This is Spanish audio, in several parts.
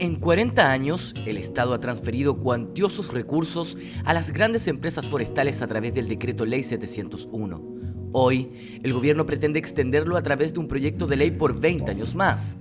En 40 años, el Estado ha transferido cuantiosos recursos a las grandes empresas forestales a través del Decreto Ley 701. Hoy, el gobierno pretende extenderlo a través de un proyecto de ley por 20 años más.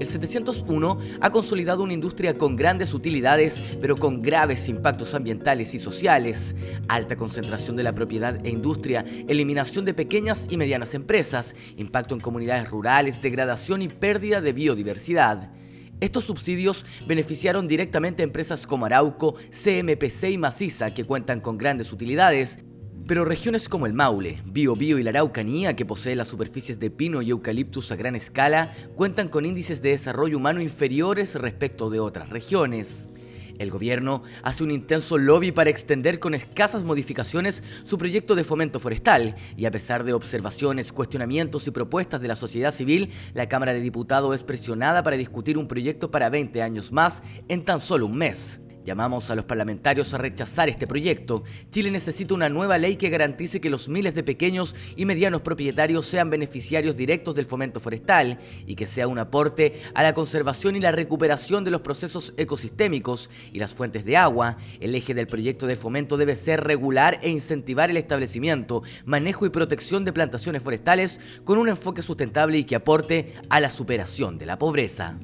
El 701 ha consolidado una industria con grandes utilidades, pero con graves impactos ambientales y sociales, alta concentración de la propiedad e industria, eliminación de pequeñas y medianas empresas, impacto en comunidades rurales, degradación y pérdida de biodiversidad. Estos subsidios beneficiaron directamente a empresas como Arauco, CMPC y Maciza, que cuentan con grandes utilidades, pero regiones como el Maule, Biobío y la Araucanía, que posee las superficies de pino y eucaliptus a gran escala, cuentan con índices de desarrollo humano inferiores respecto de otras regiones. El gobierno hace un intenso lobby para extender con escasas modificaciones su proyecto de fomento forestal y a pesar de observaciones, cuestionamientos y propuestas de la sociedad civil, la Cámara de Diputados es presionada para discutir un proyecto para 20 años más en tan solo un mes. Llamamos a los parlamentarios a rechazar este proyecto. Chile necesita una nueva ley que garantice que los miles de pequeños y medianos propietarios sean beneficiarios directos del fomento forestal y que sea un aporte a la conservación y la recuperación de los procesos ecosistémicos y las fuentes de agua. El eje del proyecto de fomento debe ser regular e incentivar el establecimiento, manejo y protección de plantaciones forestales con un enfoque sustentable y que aporte a la superación de la pobreza.